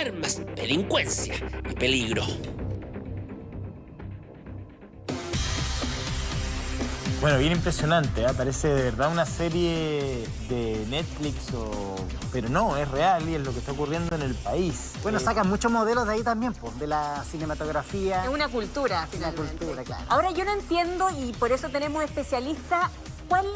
armas, delincuencia y peligro. Bueno, bien impresionante, ¿eh? parece de verdad una serie de Netflix o... Pero no, es real y es lo que está ocurriendo en el país. Bueno, Eh, sacan muchos modelos de ahí también, pues, de la cinematografía. Es una cultura, Una finalmente. cultura, claro. Ahora yo no entiendo, y por eso tenemos especialistas, cuál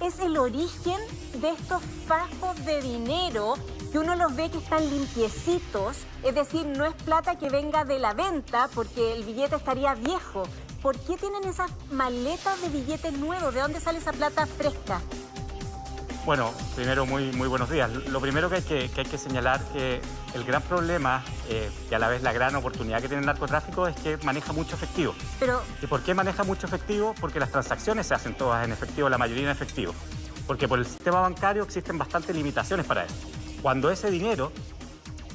es el origen de estos fajos de dinero que uno los ve que están limpiecitos, es decir, no es plata que venga de la venta porque el billete estaría viejo. ¿Por qué tienen esas maletas de billetes nuevos? ¿De dónde sale esa plata fresca? Bueno, primero muy, muy buenos días. Lo primero que hay que, que hay que señalar que el gran problema eh, y a la vez la gran oportunidad que tiene el narcotráfico es que maneja mucho efectivo. Pero ¿Y por qué maneja mucho efectivo? Porque las transacciones se hacen todas en efectivo, la mayoría en efectivo. Porque por el sistema bancario existen bastantes limitaciones para eso. Cuando ese dinero,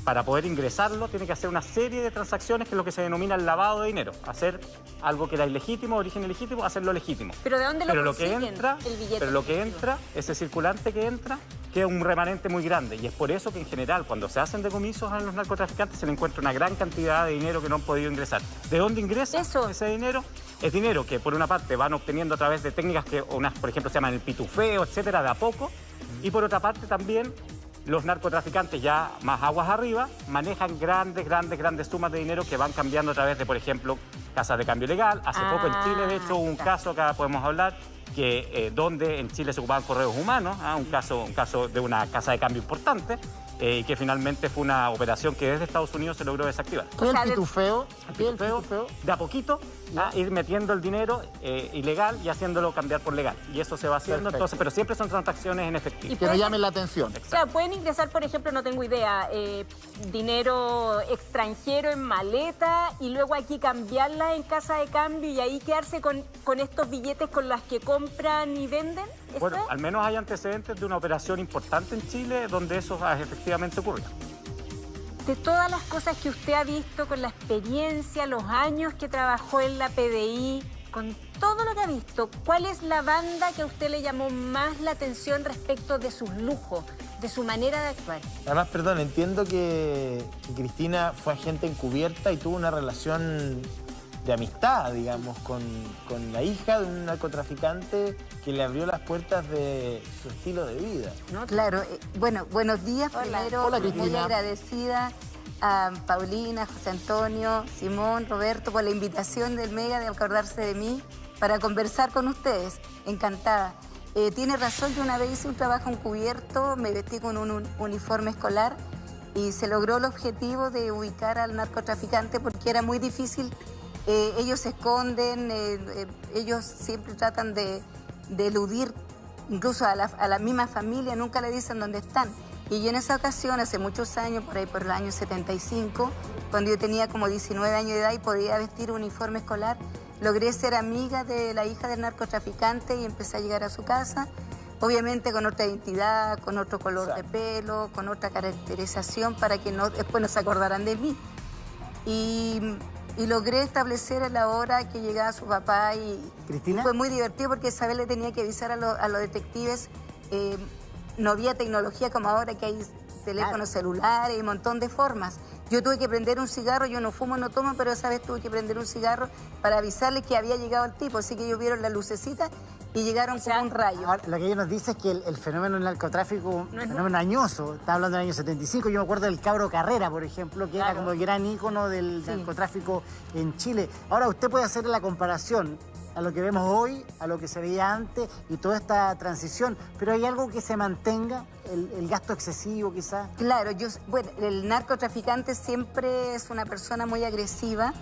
para poder ingresarlo, tiene que hacer una serie de transacciones que es lo que se denomina el lavado de dinero. Hacer algo que era ilegítimo, origen ilegítimo, hacerlo legítimo. ¿Pero de dónde lo pero lo que entra, el billete pero lo que entra, ese circulante que entra, queda un remanente muy grande. Y es por eso que en general, cuando se hacen decomisos a los narcotraficantes, se le encuentra una gran cantidad de dinero que no han podido ingresar. ¿De dónde ingresa Eso. ese dinero? Es dinero que por una parte van obteniendo a través de técnicas que, unas, por ejemplo, se llaman el pitufeo, etcétera, de a poco. Y por otra parte también los narcotraficantes ya más aguas arriba manejan grandes, grandes, grandes sumas de dinero que van cambiando a través de, por ejemplo, casas de cambio legal. Hace poco en Chile, de hecho, hubo un Ah, caso, acá podemos hablar, que eh, donde en Chile se ocupaban correos humanos, ah, un, caso, un caso de una casa de cambio importante, eh, y que finalmente fue una operación que desde Estados Unidos se logró desactivar. ¿Qué sea, el de- pitufeo? ¿Qué es el Pitufeo, de a poquito, a ir metiendo el dinero eh, ilegal y haciéndolo cambiar por legal. Y eso se va haciendo, Perfecto. entonces, pero siempre son transacciones en efectivo. Y Que puede- llamen la atención. Claro, pueden ingresar, por ejemplo, no tengo idea, eh, dinero extranjero en maleta y luego aquí cambiarla en casa de cambio y ahí quedarse con, con estos billetes con los que compran y venden. ¿Eso Bueno, al menos hay antecedentes de una operación importante en Chile donde eso ha efectivamente. De todas las cosas que usted ha visto con la experiencia, los años que trabajó en la PDI, con todo lo que ha visto, ¿cuál es la banda que a usted le llamó más la atención respecto de sus lujos, de su manera de actuar? Además, perdón, entiendo que, que Cristina fue agente encubierta y tuvo una relación de amistad, digamos, con, con la hija de un narcotraficante que le abrió las puertas de su estilo de vida. Claro, eh, bueno, buenos días Hola. primero. Hola, muy agradecida a Paulina, José Antonio, Simón, Roberto por la invitación del Mega de acordarse de mí para conversar con ustedes. Encantada. Eh, tiene razón, yo una vez hice un trabajo encubierto, me vestí con un un uniforme escolar y se logró el objetivo de ubicar al narcotraficante porque era muy difícil. Eh, ellos se esconden, eh, eh, ellos siempre tratan de, de eludir incluso a la, a la misma familia nunca le dicen dónde están. Y yo en esa ocasión, hace muchos años, por ahí por el año 75, cuando yo tenía como 19 años de edad y podía vestir uniforme escolar, logré ser amiga de la hija del narcotraficante y empecé a llegar a su casa, obviamente con otra identidad, con otro color de pelo, con otra caracterización para que no, después no se acordaran de mí. Y, y logré establecer a la hora que llegaba su papá y ¿Cristina? fue muy divertido porque Isabel le tenía que avisar a, lo- a los detectives. eh, no había tecnología como ahora que hay teléfonos celulares y un montón de formas. Yo tuve que prender un cigarro, yo no fumo, no tomo, pero esa vez tuve que prender un cigarro para avisarles que había llegado el tipo. Así que ellos vieron la lucecita y llegaron sea, con un rayo. Ahora, lo que ella nos dice es que el, el fenómeno del narcotráfico, No es fenómeno añoso, está hablando del año 75, yo me acuerdo del Cabro Carrera, por ejemplo, que era como el gran ícono del narcotráfico en Chile. Ahora, usted puede hacer la comparación a lo que vemos hoy, a lo que se veía antes y toda esta transición, pero hay algo que se mantenga, el, el gasto excesivo quizás. Claro, yo, bueno, el narcotraficante siempre es una persona muy agresiva.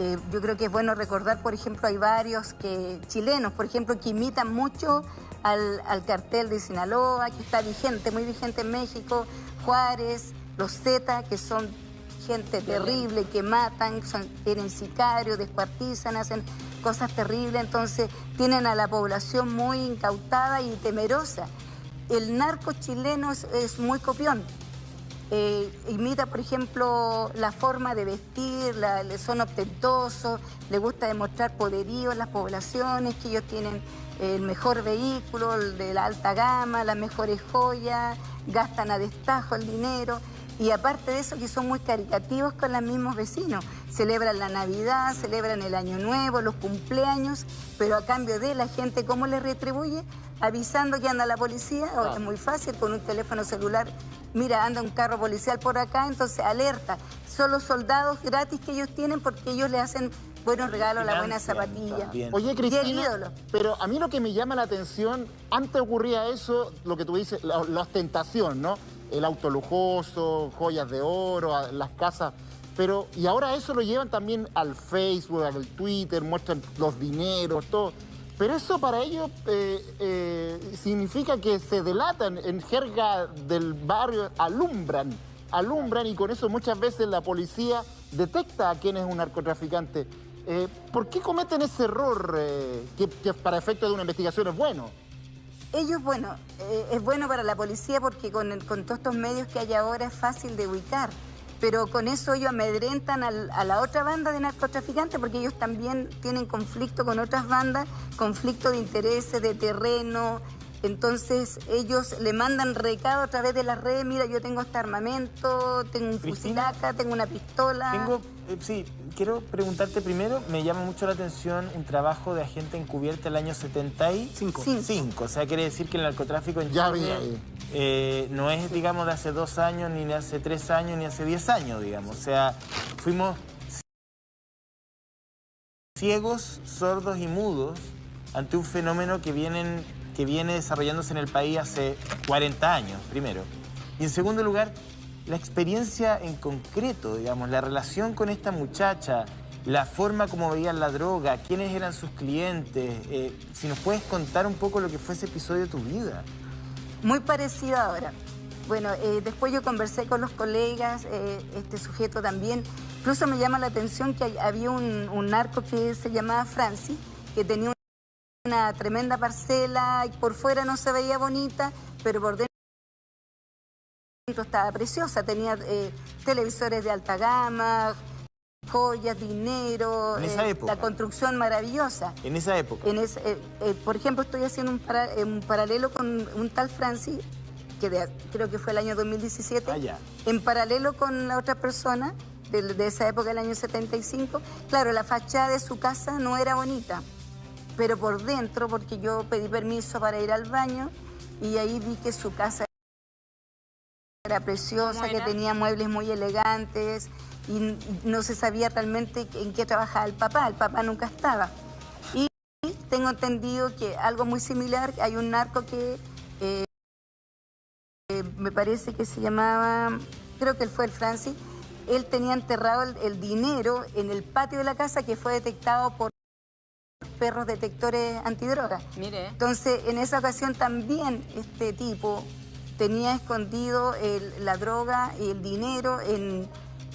Eh, yo creo que es bueno recordar, por ejemplo, hay varios que, chilenos, por ejemplo, que imitan mucho al, al cartel de Sinaloa, que está vigente, muy vigente en México, Juárez, los Z, que son gente terrible, que matan, son, tienen sicarios, descuartizan, hacen cosas terribles, entonces tienen a la población muy incautada y temerosa. El narco chileno es, es muy copión. Eh, imita, por ejemplo, la forma de vestir, la- son ostentosos, le gusta demostrar poderío en las poblaciones, que ellos tienen el mejor vehículo, el de la alta gama, las mejores joyas, gastan a destajo el dinero. Y aparte de eso, que son muy caricativos con los mismos vecinos. Celebran la Navidad, celebran el Año Nuevo, los cumpleaños, pero a cambio de la gente, ¿cómo les retribuye? Avisando que anda la policía, o es muy fácil, con un teléfono celular. Mira, anda un carro policial por acá, entonces alerta. Son los soldados gratis que ellos tienen porque ellos le hacen buenos regalos, la buena zapatilla. también. Oye, Cristina, ídolo. pero a mí lo que me llama la atención, antes ocurría eso, lo que tú dices, la, la ostentación, ¿no? El auto lujoso, joyas de oro, las casas, pero y ahora eso lo llevan también al Facebook, al Twitter, muestran los dineros, todo. Pero eso para ellos eh, eh, significa que se delatan en jerga del barrio, alumbran, alumbran y con eso muchas veces la policía detecta a quién es un narcotraficante. Eh, ¿Por qué cometen ese error que, que para efectos de una investigación es bueno? Ellos, bueno, eh, es bueno para la policía porque con, el- con todos estos medios que hay ahora es fácil de ubicar. Pero con eso ellos amedrentan al- a la otra banda de narcotraficantes porque ellos también tienen conflicto con otras bandas, conflicto de intereses, de terreno. Entonces ellos le mandan recado a través de las redes, mira, yo tengo este armamento, tengo un fusil Cristina, acá, tengo una pistola. Tengo, eh, sí, quiero preguntarte primero, me llama mucho la atención un trabajo de agente encubierta el año 75. Cinco. Cinco. O sea, quiere decir que el narcotráfico en Ya Chile, ahí. eh, no es, digamos, de hace dos años, ni de hace tres años, ni hace diez años, digamos. O sea, fuimos ciegos, sordos y mudos ante un fenómeno que, vienen, que viene desarrollándose en el país hace 40 años, primero. Y en segundo lugar, la experiencia en concreto, digamos, la relación con esta muchacha, la forma como veían la droga, quiénes eran sus clientes. eh, si nos puedes contar un poco lo que fue ese episodio de tu vida. Muy parecido ahora. Bueno, eh, después yo conversé con los colegas, eh, este sujeto también. Incluso me llama la atención que había un, un narco que se llamaba Francis, que tenía una tremenda parcela y por fuera no se veía bonita, pero por dentro estaba preciosa. Tenía eh, televisores de alta gama, joyas, dinero, eh, la construcción maravillosa. En esa época. En eh, por ejemplo, estoy haciendo un, para- un paralelo con un tal Francis, que de- creo que fue el año 2017, Ah, en paralelo con la otra persona de, de esa época, el año 75. Claro, la fachada de su casa no era bonita, pero por dentro, porque yo pedí permiso para ir al baño y ahí vi que su casa era preciosa, ¿Cómo que tenía muebles muy elegantes y no se sabía realmente en qué trabajaba el papá, el papá nunca estaba. Y tengo entendido que algo muy similar, hay un narco que eh, eh, me parece que se llamaba, creo que él fue el Francis, él tenía enterrado el, el dinero en el patio de la casa que fue detectado por perros detectores antidrogas. Mire. Entonces, en esa ocasión también este tipo tenía escondido el- la droga y el dinero en,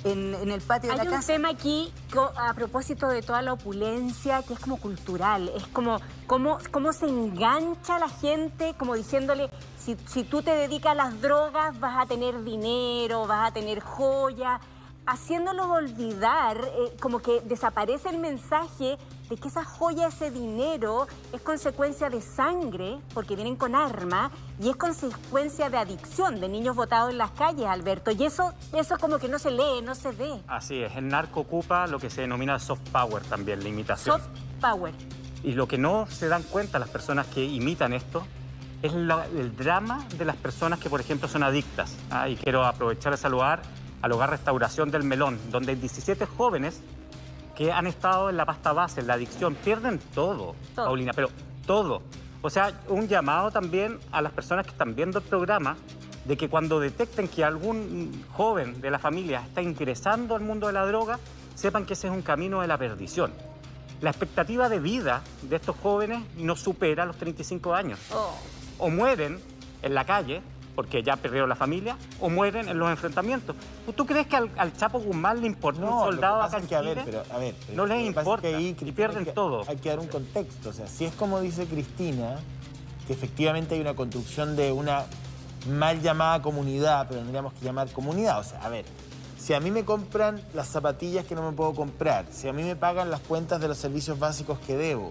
en- en el patio de Hay la un casa. tema aquí a propósito de toda la opulencia que es como cultural, es como cómo, cómo se engancha la gente como diciéndole, si, si tú te dedicas a las drogas vas a tener dinero, vas a tener joya, haciéndolos olvidar, eh, como que desaparece el mensaje de que esa joya, ese dinero es consecuencia de sangre, porque vienen con arma, y es consecuencia de adicción, de niños botados en las calles, Alberto. Y eso, eso como que no se lee, no se ve. Así es, el narco ocupa lo que se denomina soft power también, la imitación. Soft power. Y lo que no se dan cuenta las personas que imitan esto es la- el drama de las personas que, por ejemplo, son adictas. Ah, y quiero aprovechar de saludar al Hogar Restauración del Melón, donde hay 17 jóvenes que han estado en la pasta base, en la adicción, pierden todo, Todo. Paulina, pero todo. O sea, un llamado también a las personas que están viendo el programa de que cuando detecten que algún joven de la familia está ingresando al mundo de la droga, sepan que ese es un camino de la perdición. La expectativa de vida de estos jóvenes no supera los 35 años. Oh. O mueren en la calle, porque ya perdieron la familia, o mueren en los enfrentamientos. ¿Tú crees que al, al Chapo Guzmán le importa un lo que soldado acá en que, a Chile? ver, pero, a ver, No les pasa es importa que ahí, y pierden que- todo. Hay que dar un contexto. O sea, si es como dice Cristina, que efectivamente hay una construcción de una mal llamada comunidad, pero tendríamos que llamar comunidad. O sea, a ver, si a mí me compran las zapatillas que no me puedo comprar, si a mí me pagan las cuentas de los servicios básicos que debo,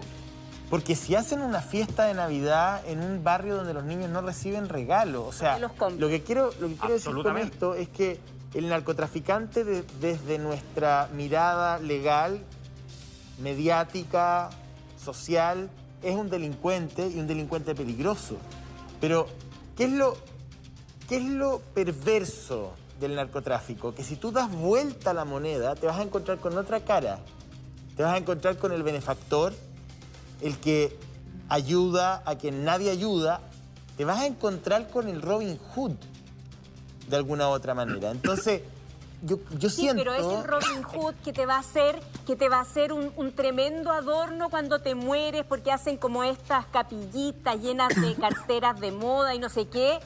porque si hacen una fiesta de Navidad en un barrio donde los niños no reciben regalo, o sea, lo que quiero, lo que quiero decir con esto es que el narcotraficante de- desde nuestra mirada legal, mediática, social, es un delincuente y un delincuente peligroso. Pero, ¿qué es lo, qué es lo perverso del narcotráfico? Que si tú das vuelta a la moneda, te vas a encontrar con otra cara. Te vas a encontrar con el benefactor, el que ayuda a quien nadie ayuda. Te vas a encontrar con el Robin Hood, de alguna u otra manera. Entonces, yo, yo Sí, siento... pero es el Robin Hood que te va a hacer, que te va a hacer un, un tremendo adorno cuando te mueres, porque hacen como estas capillitas llenas de carteras de moda y no sé qué,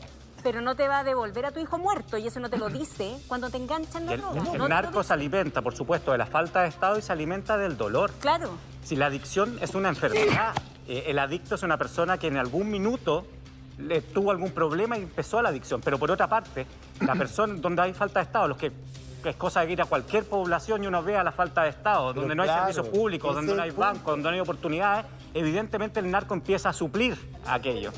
pero no te va a devolver a tu hijo muerto y eso no te lo dice cuando te enganchan la El, droga. el no narco se alimenta, por supuesto, de la falta de Estado y se alimenta del dolor. Claro. Si la adicción es una enfermedad, eh, el adicto es una persona que en algún minuto le tuvo algún problema y empezó la adicción. Pero por otra parte, la persona donde hay falta de Estado, los que, que es cosa de ir a cualquier población y uno vea la falta de Estado, Pero donde no hay servicios públicos, donde no hay bancos, donde no hay oportunidades, evidentemente el narco empieza a suplir aquello.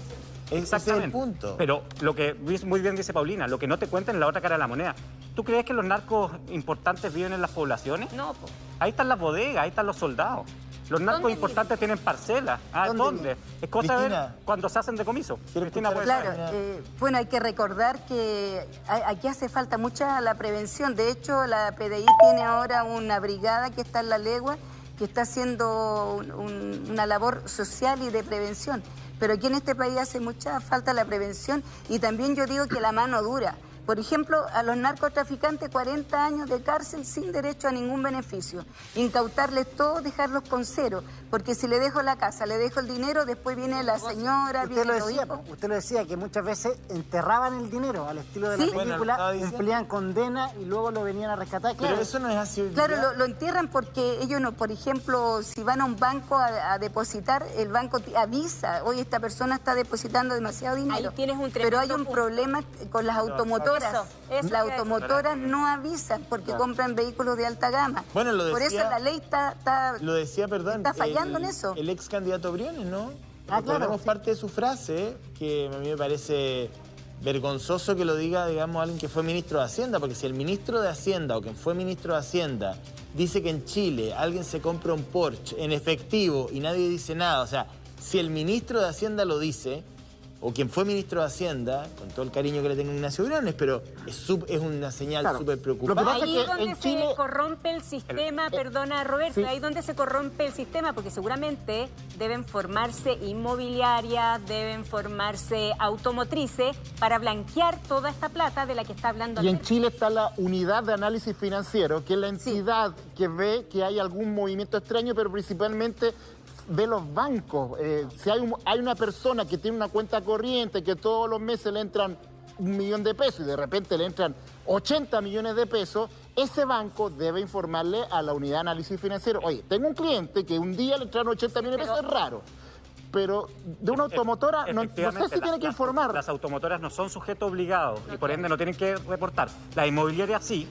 Ese es el punto. Pero lo que muy bien dice Paulina, lo que no te cuentan es la otra cara de la moneda. ¿Tú crees que los narcos importantes viven en las poblaciones? No, po. Ahí están las bodegas, ahí están los soldados. Los narcos ¿Dónde importantes tienen parcelas. Ah, ¿Dónde ¿dónde? Es cosa de Cristina. cuando se hacen decomiso. Cristina, puede a Claro, eh, bueno, hay que recordar que a- aquí hace falta mucha la prevención. De hecho, la PDI tiene ahora una brigada que está en la legua, que está haciendo un- un- una labor social y de prevención. Pero aquí en este país hace mucha falta la prevención y también yo digo que la mano dura. Por ejemplo, a los narcotraficantes 40 años de cárcel sin derecho a ningún beneficio. Incautarles todo, dejarlos con cero. Porque si le dejo la casa, le dejo el dinero, después viene la señora, Usted viene lo los decía, hijos. usted lo decía, que muchas veces enterraban el dinero al estilo de la Sí. Bueno, película, cumplían condena y luego lo venían a rescatar. Pero Claro, eso no es así hoy Claro, lo, lo entierran porque ellos no, por ejemplo, si van a un banco a, a depositar, el banco avisa, oye, esta persona está depositando demasiado dinero. Ahí tienes un Pero hay un punto. problema con las automotoras. Eso, eso las automotoras no avisan porque compran vehículos de alta gama. Bueno, lo Por eso decía- la ley está... está- Lo decía, perdón. Está fallando el, en eso. El ex candidato Briones, ¿no? Ah, claro, Recordemos sí. parte de su frase, que a mí me parece vergonzoso que lo diga, digamos, alguien que fue ministro de Hacienda, porque si el ministro de Hacienda o quien fue ministro de Hacienda dice que en Chile alguien se compra un Porsche en efectivo y nadie dice nada, o sea, si el ministro de Hacienda lo dice, o quien fue ministro de Hacienda, con todo el cariño que le tengo a Ignacio Briones, pero es, sub- es una señal Claro. súper preocupante. es Ahí que donde en se Chile- corrompe el sistema, perdona Roberto, sí. ahí donde se corrompe el sistema, porque seguramente deben formarse inmobiliarias, deben formarse automotrices para blanquear toda esta plata de la que está hablando Y en. Chile está la unidad de análisis financiero, que es la entidad que ve que hay algún movimiento extraño, pero principalmente ve los bancos. Eh, si hay, un- hay una persona que tiene una cuenta corriente, que todos los meses le entran un millón de pesos y de repente le entran 80 millones de pesos, ese banco debe informarle a la unidad de análisis financiero, oye, tengo un cliente que un día le entraron 80 millones de pesos, es raro. Pero de una automotora, no, no sé si tiene que informar. Las automotoras no son sujetos obligados y por ende no tienen que reportar. Las inmobiliarias sí,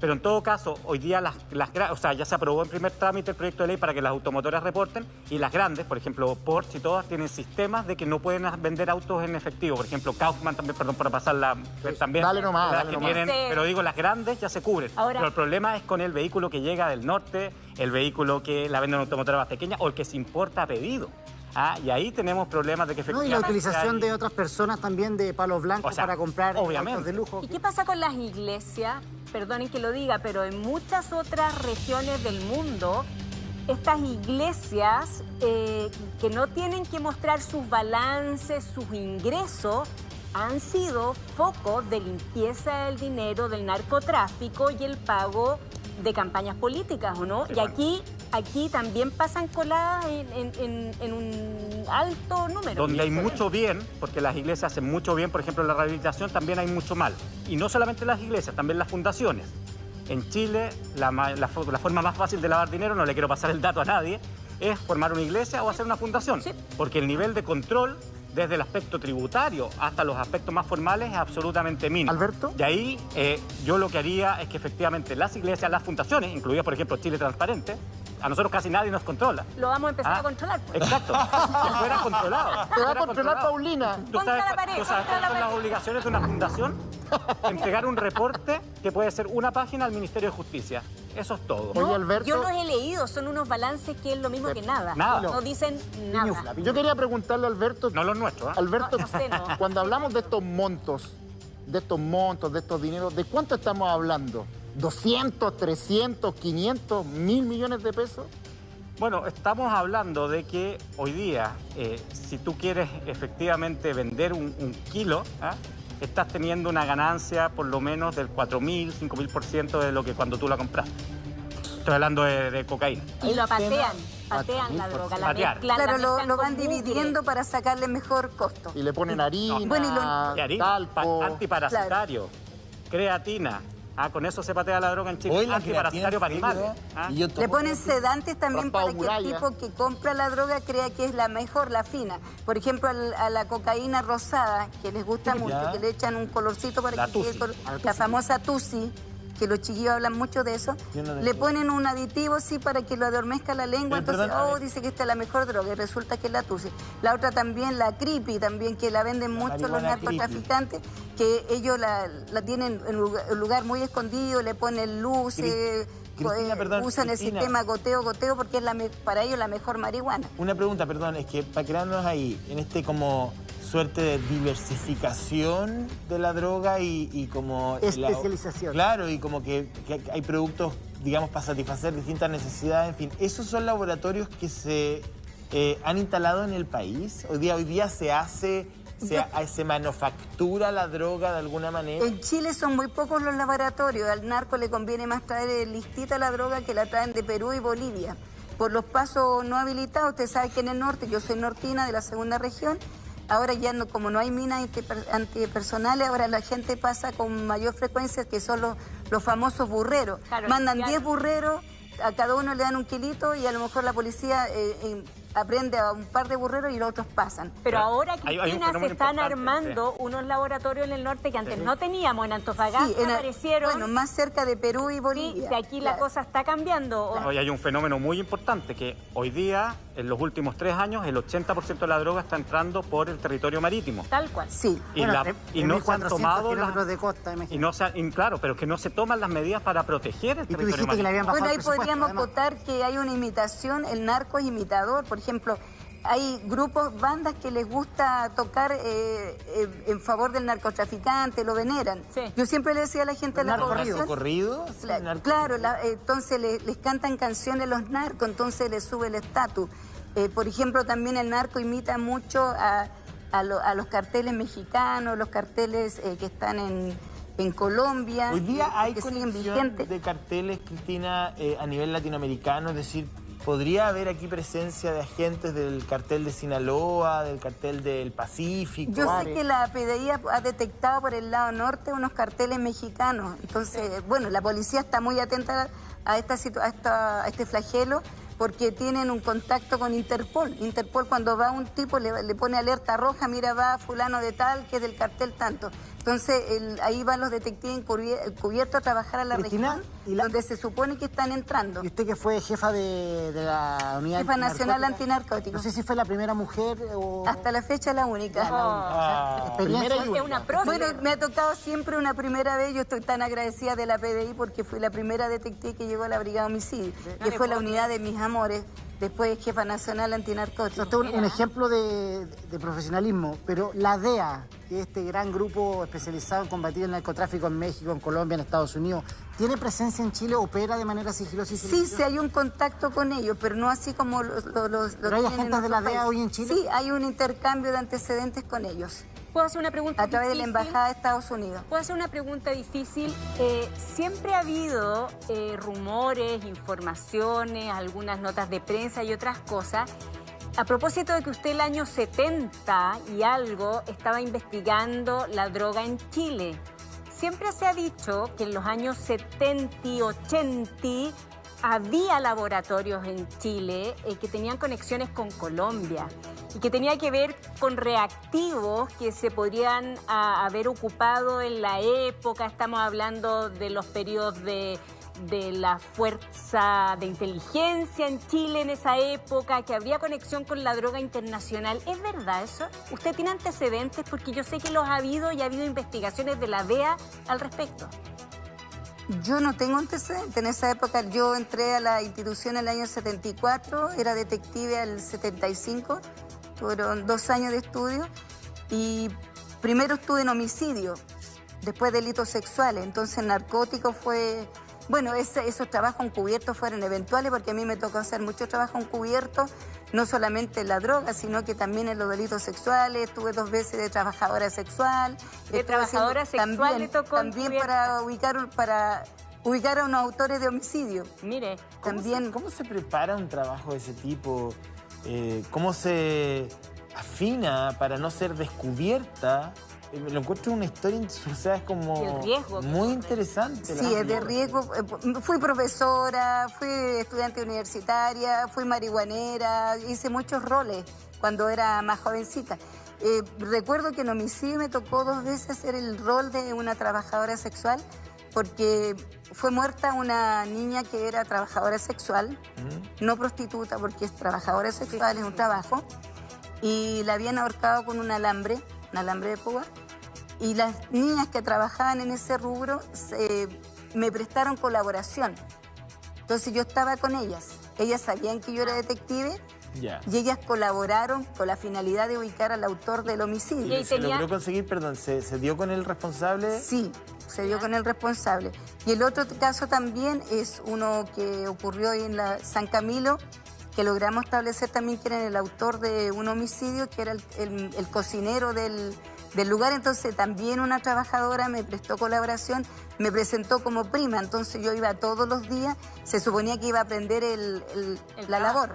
pero en todo caso, hoy día las, las o sea, ya se aprobó en primer trámite el proyecto de ley para que las automotoras reporten y las grandes, por ejemplo, Porsche y todas, tienen sistemas de que no pueden vender autos en efectivo. Por ejemplo, Kaufman también, perdón por pasarla, eh, también. Dale nomás, las dale que nomás. tienen- Sí. pero digo, las grandes ya se cubren. Ahora- pero el problema es con el vehículo que llega del norte, el vehículo que la venden en automotora más pequeña o el que se importa a pedido. Ah, y ahí tenemos problemas de que ¿no? y la efectivamente utilización hay- de otras personas también de palos blancos O sea, para comprar obviamente. de lujo. ¿Y qué pasa con las iglesias? Perdonen que lo diga, pero en muchas otras regiones del mundo, estas iglesias eh, que no tienen que mostrar sus balances, sus ingresos, han sido foco de limpieza del dinero, del narcotráfico y el pago de campañas políticas, ¿o no? Sí, y bueno. aquí, aquí también pasan coladas en, en- en- en un alto número. Donde hay mucho bien, porque las iglesias hacen mucho bien, por ejemplo, en la rehabilitación también hay mucho mal. Y no solamente las iglesias, también las fundaciones. En Chile, la, la la forma más fácil de lavar dinero, no le quiero pasar el dato a nadie, es formar una iglesia o hacer una fundación. Sí. Porque el nivel de control, desde el aspecto tributario hasta los aspectos más formales, es absolutamente mínimo. Alberto. Y ahí eh, yo lo que haría es que efectivamente las iglesias, las fundaciones, incluidas por ejemplo Chile Transparente, a nosotros casi nadie nos controla. Lo vamos a empezar Ah, a controlar. pues. Exacto. que fuera controlado. Te va a fuera controlar controlado. Paulina. ¿Tú Contra sabes, la pared, tú sabes la cuáles son las obligaciones de una fundación? Entregar un reporte que puede ser una página al Ministerio de Justicia. Eso es todo. Oye, Alberto. Yo los he leído, son unos balances que es lo mismo que nada. Nada. No dicen nada. Yo quería preguntarle a Alberto, No los nuestros, ¿ah? Alberto, No, no sé, no. cuando hablamos de estos montos, de estos montos, de estos dineros, ¿de cuánto estamos hablando? ¿200, 300, 500, mil millones de pesos? Bueno, estamos hablando de que hoy día, eh, si tú quieres efectivamente vender un, un kilo, ¿ah? estás teniendo una ganancia por lo menos del 4.000, 5.000% de lo que cuando tú la compraste. Estoy hablando de, de cocaína. Y lo patean, patean la droga, la Claro, lo, van dividiendo para sacarle mejor costo. Y le ponen harina, Bueno, y lo- Y harina, talco. pa- antiparasitario, creatina. Ah, con eso se patea la droga en Chile. Hoy la antiparasitario para creatina animales. es ah. Le ponen sedantes también para que el tipo que compra la droga crea que es la mejor, la fina. Por ejemplo, al- a la cocaína rosada, que les gusta mucho, Ya. que le echan un colorcito para La que quede Tusi. color- la famosa Tusi, que los chiquillos hablan mucho de eso, le ponen un aditivo sí para que lo adormezca la lengua, entonces, oh, dice que esta es la mejor droga y resulta que es la Tusi. La otra también, la Creepy, también que la venden mucho los narcotraficantes, que ellos la, la tienen en un lugar muy escondido, le ponen luces, Cristina, eh, perdón, usan el sistema goteo, goteo, porque es la para ellos la mejor marihuana. Una pregunta, perdón, es que para quedarnos ahí, en este como suerte de diversificación de la droga y, y como... la- Especialización. claro, y como que, que hay productos, digamos, para satisfacer distintas necesidades, en fin. ¿Esos son laboratorios que se eh, han instalado en el país? Hoy día, hoy día se hace, se, se manufactura la droga de alguna manera. En Chile son muy pocos los laboratorios. Al narco le conviene más traer listita la droga que la traen de Perú y Bolivia. Por los pasos no habilitados, usted sabe que en el norte, yo soy nortina de la segunda región, ahora ya no, como no hay minas antiper- antipersonales, ahora la gente pasa con mayor frecuencia que son los, los famosos burreros. Claro, Mandan ya- 10 burreros, a cada uno le dan un kilito y a lo mejor la policía eh, eh, aprende a un par de burreros y los otros pasan. Pero ahora, hay- hay un Cristina, se están armando unos laboratorios en el norte que antes no teníamos. En Antofagasta Sí, en- aparecieron. bueno, más cerca de Perú y Sí, Bolivia. de aquí la Claro. cosa está cambiando. O- Hoy hay un fenómeno muy importante que hoy día, en los últimos tres años, el 80% de la droga está entrando por el territorio marítimo. Tal cual. Sí. Y, Bueno, la- tre- y no se han 3.400 tomado las- de costa, y no se han- y claro, pero que no se toman las medidas para proteger el Y tú territorio dijiste que le marítimo. habían bajado Bueno, ahí podríamos votar que hay una imitación, el narco es imitador, por ejemplo. Hay grupos, bandas que les gusta tocar eh, eh, en favor del narcotraficante, lo veneran. Sí. Yo siempre le decía a la gente la Narco población, ¿Corrido? Narco- Claro, la- entonces le- les cantan canciones los narcos, entonces les sube el estatus. Eh, por ejemplo, también el narco imita mucho a, a lo- a los carteles mexicanos, los carteles eh, que están en, en Colombia, Hoy día eh, hay que siguen conexión vigentes. de carteles, Cristina, eh, a nivel latinoamericano, es decir, ¿podría haber aquí presencia de agentes del cartel de Sinaloa, del cartel del Pacífico? Yo sé que la PDI ha detectado por el lado norte unos carteles mexicanos. Entonces, bueno, la policía está muy atenta a, esta, a, esta- a este flagelo porque tienen un contacto con Interpol. Interpol cuando va un tipo le, le pone alerta roja, mira, va fulano de tal, que es del cartel tanto. Entonces, el- ahí van los detectives encubiertos a trabajar a la Cristina, región ¿y la- donde se supone que están entrando. Y usted que fue jefa de, de la unidad Jefa nacional antinarcótica, antinarcóticos. No sé si fue la primera mujer o... Hasta la fecha la única. Ah, primera y Es una. Bueno, me ha tocado siempre una primera vez. Yo estoy tan agradecida de la PDI porque fui la primera detective que llegó a la Brigada Homicidio, que fue la unidad de mis amores, después jefa nacional antinarcóticos. Esto es un, un ejemplo de, de profesionalismo, pero la DEA, este gran grupo especializado en combatir el narcotráfico en México, en Colombia, en Estados Unidos, ¿tiene presencia en Chile? ¿Opera de manera sigilosa y Sí, sí hay un contacto con ellos, pero no así como los... los, los- ¿Pero lo hay agentes de la DEA hoy en Chile? Sí, hay un intercambio de antecedentes con ellos, ¿Puedo hacer una pregunta a través de la? Embajada de Estados Unidos. Puedo hacer una pregunta difícil. Eh, siempre ha habido eh, rumores, informaciones, algunas notas de prensa y otras cosas. A propósito de que usted el año 70 y algo estaba investigando la droga en Chile. Siempre se ha dicho que en los años 70 y 80 había laboratorios en Chile eh, que tenían conexiones con Colombia y que tenía que ver con reactivos que se podrían haber ocupado en la época, estamos hablando de los periodos de, de la fuerza de inteligencia en Chile en esa época, que habría conexión con la droga internacional. ¿Es verdad eso? ¿Usted tiene antecedentes? Porque yo sé que los ha habido y ha habido investigaciones de la DEA al respecto. Yo no tengo antecedentes. En esa época yo entré a la institución en el año 74, era detective al 75, fueron dos años de estudio y primero estuve en homicidio, después delitos sexuales, entonces narcótico fue... Bueno, esos trabajos encubiertos fueron eventuales porque a mí me tocó hacer mucho trabajo encubierto, no solamente en la droga, sino que también en los delitos sexuales. Estuve dos veces de trabajadora sexual. De trabajadora sexual también, le tocó También para ubicar, para ubicar a unos autores de homicidio. Mire, ¿Cómo también... Se, ¿Cómo se prepara un trabajo de ese tipo? Eh, ¿Cómo se afina para no ser descubierta? Eh, Lo encuentro una historia, o sea, es como riesgo muy interesante. Sí, es de riesgo. Eh, Fui profesora, fui estudiante universitaria, fui marihuanera, hice muchos roles cuando era más jovencita. Eh, recuerdo que en homicidio me tocó dos veces hacer el rol de una trabajadora sexual porque fue muerta una niña que era trabajadora sexual, no prostituta porque es trabajadora sexual, es un trabajo, y la habían ahorcado con un alambre, un alambre de púa, y las niñas que trabajaban en ese rubro se- me prestaron colaboración. Entonces yo estaba con ellas. Ellas sabían que yo era detective Ya. y ellas colaboraron con la finalidad de ubicar al autor del Y homicidio. ahí ¿Se tenía- logró conseguir, perdón, ¿se, se dio con el responsable? Sí, se dio con el responsable. Y el otro caso también es uno que ocurrió en la San Camilo, que logramos establecer también que era el autor de un homicidio, que era el, el- el cocinero del, del lugar. Entonces también una trabajadora me prestó colaboración, me presentó como prima. Entonces yo iba todos los días, se suponía que iba a aprender el- el- El la trabajo. labor.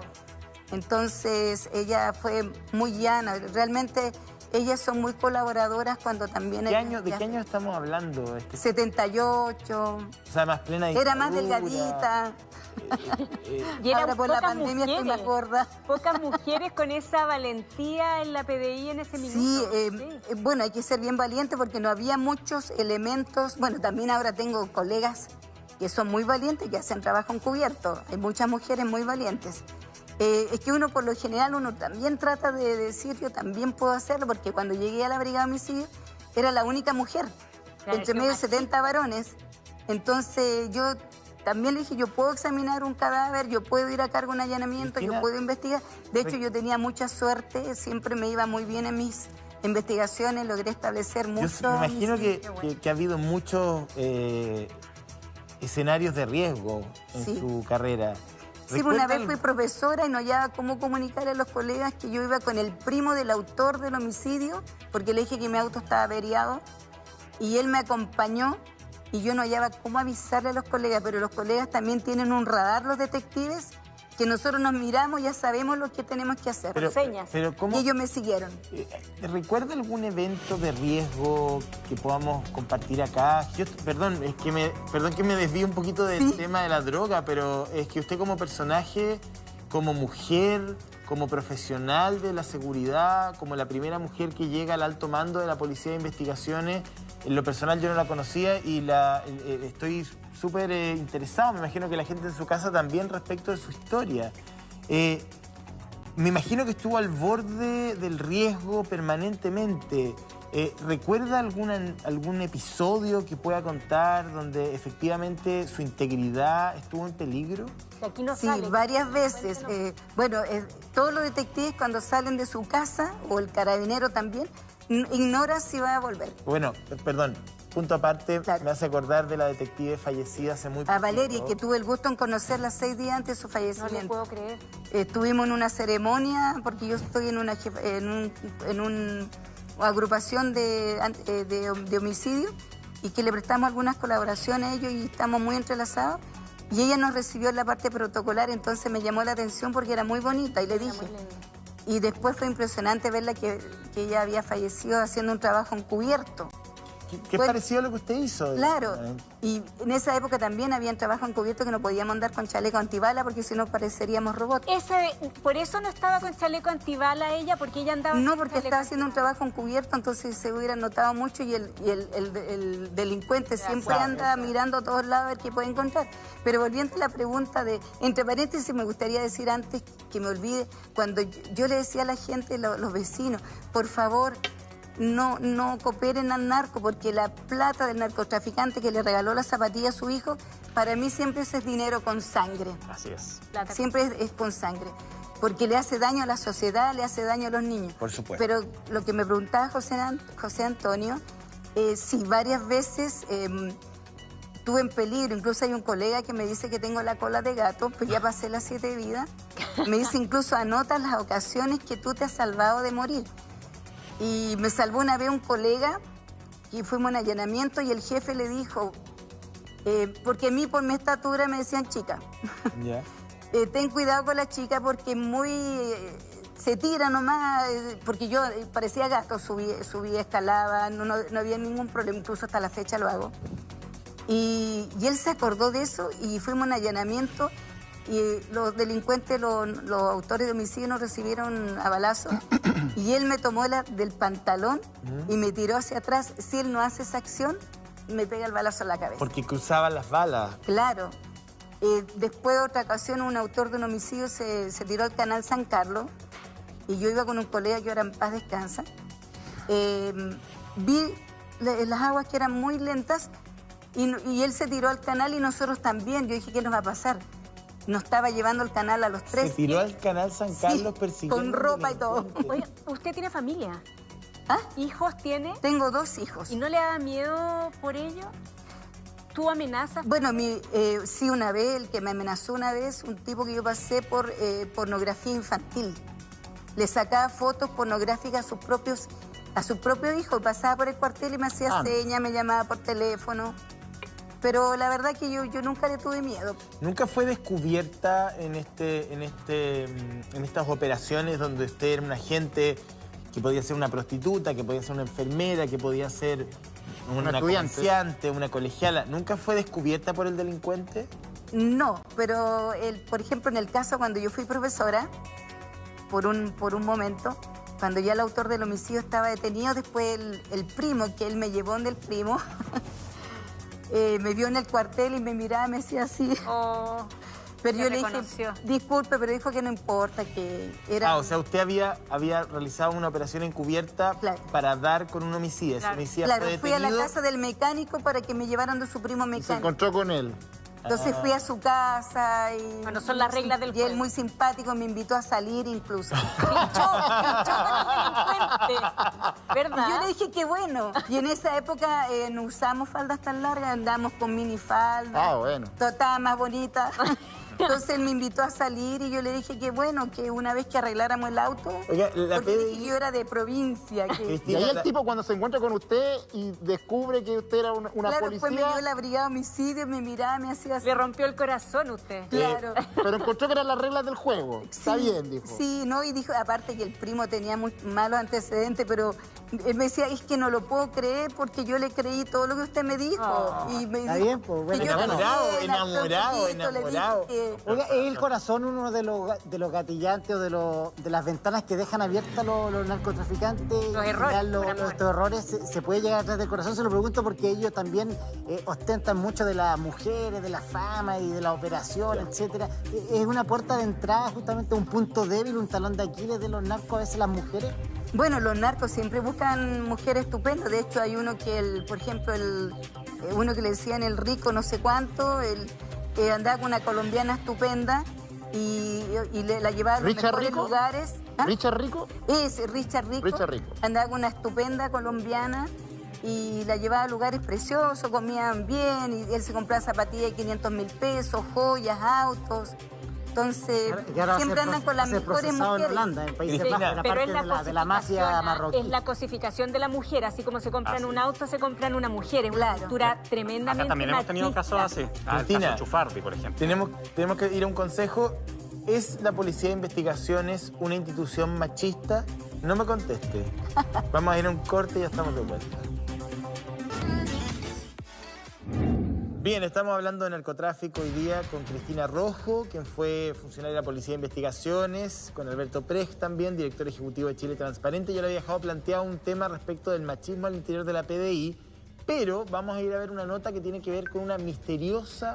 Entonces ella fue muy llana, realmente ellas son muy colaboradoras cuando también... ¿Qué ellas año, ¿De qué año estamos hablando? Este, 78, o sea, más plena era más delgadita. Eh, Y eran Ahora por la pandemia estoy mujeres, más gorda. Pocas mujeres con esa valentía en la PDI en ese minuto. Sí, eh, Sí. eh, bueno, hay que ser bien valiente porque no había muchos elementos. Bueno, también ahora tengo colegas que son muy valientes, que hacen trabajo encubierto. Hay muchas mujeres muy valientes. Eh, es que uno, por lo general, uno también trata de decir, yo también puedo hacerlo, porque cuando llegué a la Brigada de Homicidio, era la única mujer, Claro, entre medio de machista. 70 varones. Entonces yo también le dije, yo puedo examinar un cadáver, yo puedo ir a cargo de un allanamiento, Cristina, yo puedo investigar. De hecho, yo tenía mucha suerte, siempre me iba muy bien en mis investigaciones, logré establecer Yo mucho. me imagino que, qué bueno. que- que ha habido muchos eh, escenarios de riesgo en Sí. su carrera. Sí, pues, una ¿Recuerda vez fui profesora y no hallaba cómo comunicarle a los colegas que yo iba con el primo del autor del homicidio, porque le dije que mi auto estaba averiado, y él me acompañó y yo no hallaba cómo avisarle a los colegas, pero los colegas también tienen un radar, los detectives, que nosotros nos miramos ya sabemos lo que tenemos que hacer. Pero, señas. pero ¿cómo, Y ellos me siguieron. eh, ¿Recuerda algún evento de riesgo que podamos compartir acá? Yo, perdón, es que me, perdón que me desvío un poquito del Sí. tema de la droga, pero es que usted como personaje, como mujer, como profesional de la seguridad, como la primera mujer que llega al alto mando de la Policía de Investigaciones, en lo personal yo no la conocía y la, eh, eh, estoy súper eh, interesado, me imagino que la gente en su casa también respecto de su historia. Eh, me imagino que estuvo al borde del riesgo permanentemente. Eh, ¿Recuerda alguna- algún episodio que pueda contar donde efectivamente su integridad estuvo en peligro? Aquí no Sí, sale. varias veces. Eh, bueno, eh, todos los detectives cuando salen de su casa, o el carabinero también, ignora si va a volver. Bueno, perdón, punto aparte, Claro. me hace acordar de la detective fallecida hace muy poco. A Valeria, que tuve el gusto en conocerla seis días antes de su No fallecimiento. le puedo creer. Estuvimos en una ceremonia, porque yo estoy en una, jef- en un, en un- agrupación de, eh, de, de homicidio y que le prestamos algunas colaboraciones a ellos y estamos muy entrelazados. Y ella nos recibió en la parte protocolar, entonces me llamó la atención porque era muy bonita y le dije. Y después fue impresionante verla que, que ella había fallecido haciendo un trabajo encubierto. Que, Bueno, parecido a lo que usted hizo. Claro, ¿eh? y en esa época también habían trabajo encubierto que no podíamos andar con chaleco antibala porque si no pareceríamos robots. Ese, por eso no estaba con chaleco antibala ella, porque ella andaba No, porque estaba haciendo un trabajo encubierto, entonces se hubiera notado mucho y el, y el- el- el delincuente siempre anda mirando a todos lados a ver qué puede encontrar. Pero volviendo a la pregunta de, entre paréntesis, me gustaría decir antes que me olvide, cuando yo, yo le decía a la gente, lo- los vecinos, por favor, no, no cooperen al narco, porque la plata del narcotraficante que le regaló la zapatilla a su hijo, para mí siempre ese es dinero con sangre. Así es. Plata. Siempre es, es con sangre. Porque le hace daño a la sociedad, le hace daño a los niños. Por supuesto. Pero lo que me preguntaba José Antonio, eh, sí, varias veces eh, tuve en peligro. Incluso hay un colega que me dice que tengo la cola de gato, pues ya pasé las siete vidas. Me dice incluso anota las ocasiones que tú te has salvado de morir. Y me salvó una vez un colega y fuimos a un allanamiento y el jefe le dijo, eh, porque a mí por mi estatura me decían chica. Eh, ten cuidado con la chica porque muy... eh, se tira nomás, porque yo parecía gato, subía, subía escalaba, no, no- no había ningún problema, incluso hasta la fecha lo hago. Y, y él se acordó de eso y fuimos a un allanamiento y los delincuentes, los, los autores de homicidio nos recibieron a balazos y él me tomó la, del pantalón y me tiró hacia atrás. Si él no hace esa acción, me pega el balazo en la cabeza. Porque cruzaban las balas. Claro. Eh, después de otra ocasión, un autor de un homicidio se, se tiró al canal San Carlos y yo iba con un colega que ahora en paz descansa. Eh, vi le- las aguas que eran muy lentas y él se tiró al canal y nosotros también. Yo dije, ¿qué nos va a pasar? Nos estaba llevando al canal a los Se tres. tiró al canal San Sí, Carlos persiguiendo. con ropa y todo. Oye, ¿usted tiene familia? ¿Ah? ¿Hijos tiene? Tengo dos hijos. ¿Y no le da miedo por ello? ¿Tú amenazas? Bueno, mi, eh, sí, una vez, el que me amenazó una vez, un tipo que yo pasé por eh, pornografía infantil. Le sacaba fotos pornográficas a sus propios, a su propio hijo, pasaba por el cuartel y me hacía Ah. señas, me llamaba por teléfono. Pero la verdad que yo, yo nunca le tuve miedo. Nunca fue descubierta en este, en este, mm, en estas operaciones donde usted era un agente que podía ser una prostituta, que podía ser una enfermera, que podía ser una, Una comerciante, una colegiala. ¿Nunca fue descubierta por el delincuente? No, pero el, por ejemplo en el caso cuando yo fui profesora, por un, por un momento, cuando ya el autor del homicidio estaba detenido, después el, el primo, que él me llevó del primo, eh, me vio en el cuartel y me miraba y me decía así. ¿O Pero yo le reconoció. dije, disculpe, pero dijo que no importa, que era... Ah, o sea, usted había, había realizado una operación encubierta Claro. para dar con un homicida. Ese Claro. homicida claro, fue fui a la casa del mecánico para que me llevaran de su primo Y se mecánico. encontró con él. Entonces fui a su casa y... Bueno, son las reglas del Y él muy simpático me invitó a salir incluso. pinchó, pinchó? ¿Verdad? Yo le dije que bueno. Y en esa época eh, no usamos faldas tan largas, andamos con minifalda. Ah, bueno. Estaba más bonita. Entonces él me invitó a salir y yo le dije que bueno, que una vez que arregláramos el auto, Oiga, la porque PDI yo era de provincia. Que, Y ahí el tipo cuando se encuentra con usted y descubre que usted era una, una claro, después me policía, dio la brigada de homicidio, me miraba, me hacía así. Le rompió el corazón usted. Claro. pero encontró que eran las reglas del juego. Está Sí, bien, dijo. Sí, no, y dijo, aparte que el primo tenía muy malos antecedentes, pero él me decía, es que no lo puedo creer porque yo le creí todo lo que usted me dijo. Oh. y me Está dijo- bien, pues, bueno, enamorado, le dije enamorado. Que- Oiga, ¿es el corazón uno de los, de los gatillantes o de, los, de las ventanas que dejan abiertas los, los narcotraficantes? Los errores, los- estos errores se, se puede llegar atrás del corazón. Se lo pregunto porque ellos también eh, ostentan mucho de las mujeres, de la fama y de la operación, etcétera. Eh, ¿Es una puerta de entrada, justamente un punto débil, un talón de Aquiles de los narcos, a veces las mujeres? Bueno, los narcos siempre buscan mujeres estupendas. De hecho, hay uno que, el, por ejemplo, el, eh, uno que le decían el rico no sé cuánto, el, eh, andaba con una colombiana estupenda y, y le, la llevaba a los ¿Richard mejores Rico? lugares. ¿Ah? ¿Richard Rico? Es Richard Rico. Richard Rico. Andaba con una estupenda colombiana y la llevaba a lugares preciosos, comían bien y él se compraba zapatillas de 500 mil pesos, joyas, autos. Entonces, ahora siempre andan con las mejores procesado en mujeres. Holanda, en Países Cristina, Bajos, era Pero parte es la, de, la, de la mafia cosificación, marroquí. Es la cosificación de la mujer, así como se compran Así. un auto, se compran una mujer. Es una Claro. cultura tremendamente Acá también hemos tenido machista. casos así. Ah, Cristina. caso Chufardi, por ejemplo. Tenemos, tenemos que ir a un consejo. ¿Es la Policía de Investigaciones una institución machista? No me conteste. Vamos a ir a un corte y ya estamos de vuelta. Bien, estamos hablando de narcotráfico hoy día con Cristina Rojo, quien fue funcionaria de la Policía de Investigaciones, con Alberto Prej también, director ejecutivo de Chile Transparente. Yo le había dejado planteado un tema respecto del machismo al interior de la PDI, pero vamos a ir a ver una nota que tiene que ver con una misteriosa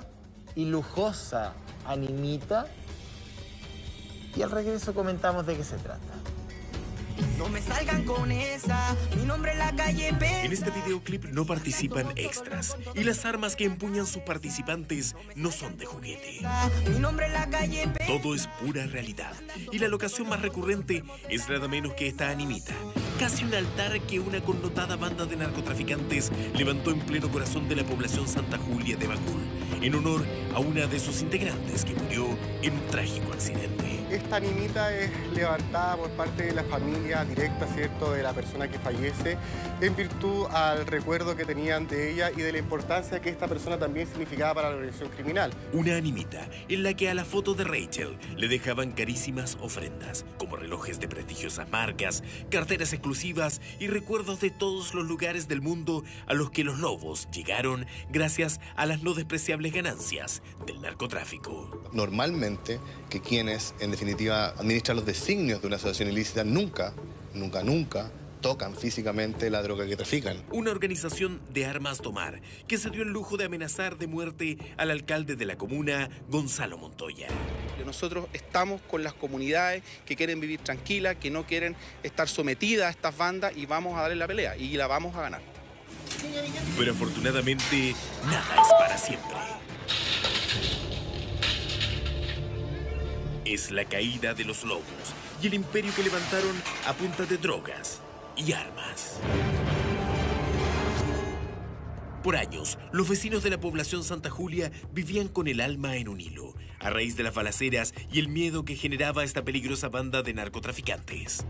y lujosa animita. Y al regreso comentamos de qué se trata. No me salgan con esa, mi nombre en la calle En este videoclip no participan extras y las armas que empuñan sus participantes no son de juguete. Mi nombre en la calle Todo es pura realidad y la locación más recurrente es nada menos que esta animita. Casi un altar que una connotada banda de narcotraficantes levantó en pleno corazón de la población Santa Julia de Bacul, en honor a una de sus integrantes que murió en un trágico accidente. Esta animita es levantada por parte de la familia directa, ¿cierto?, de la persona que fallece, en virtud al recuerdo que tenían de ella y de la importancia que esta persona también significaba para la organización criminal. Una animita en la que a la foto de Rachel le dejaban carísimas ofrendas, como relojes de prestigiosas marcas, carteras exclusivas y recuerdos de todos los lugares del mundo a los que los lobos llegaron gracias a las no despreciables ganancias del narcotráfico. Normalmente, que quienes en definitiva administran los designios de una asociación ilícita nunca, nunca, nunca tocan físicamente la droga que trafican. Una organización de armas tomar que se dio el lujo de amenazar de muerte al alcalde de la comuna, Gonzalo Montoya. Nosotros estamos con las comunidades que quieren vivir tranquilas, que no quieren estar sometidas a estas bandas y vamos a darle la pelea y la vamos a ganar. Pero afortunadamente, nada es para siempre. Es la caída de los lobos y el imperio que levantaron a punta de drogas y armas. Por años, los vecinos de la población Santa Julia vivían con el alma en un hilo, a raíz de las balaceras y el miedo que generaba esta peligrosa banda de narcotraficantes.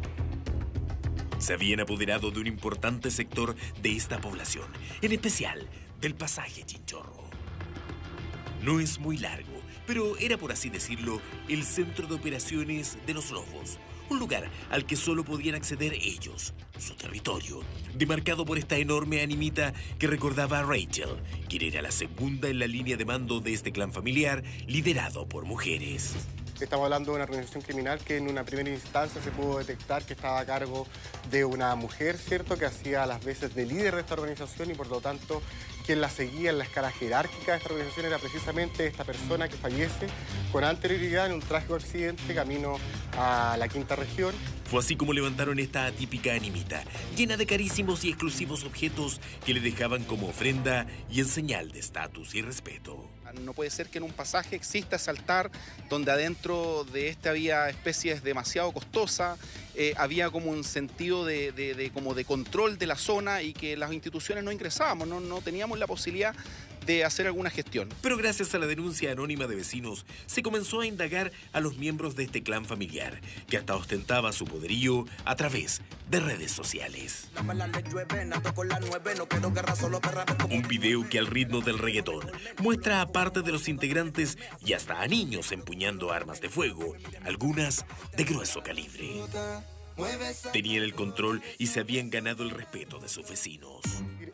Se habían apoderado de un importante sector de esta población, en especial del pasaje Chinchorro. No es muy largo, pero era por así decirlo el centro de operaciones de los lobos, un lugar al que solo podían acceder ellos, su territorio, demarcado por esta enorme animita que recordaba a Rachel, quien era la segunda en la línea de mando de este clan familiar liderado por mujeres. Estamos hablando de una organización criminal que en una primera instancia se pudo detectar que estaba a cargo de una mujer, ¿cierto?, que hacía las veces de líder de esta organización y por lo tanto quien la seguía en la escala jerárquica de esta organización era precisamente esta persona que fallece con anterioridad en un trágico accidente camino a la quinta región. Fue así como levantaron esta atípica animita, llena de carísimos y exclusivos objetos que le dejaban como ofrenda y en señal de estatus y respeto. No puede ser que en un pasaje exista ese altar donde adentro de este había especies demasiado costosas, eh, había como un sentido de, como de control de la zona y que las instituciones no ingresábamos, no, no teníamos la posibilidad de hacer alguna gestión. Pero gracias a la denuncia anónima de vecinos, se comenzó a indagar a los miembros de este clan familiar, que hasta ostentaba su poderío a través de redes sociales. Un video que al ritmo del reggaetón muestra a parte de los integrantes y hasta a niños empuñando armas de fuego, algunas de grueso calibre. Tenían el control y se habían ganado el respeto de sus vecinos.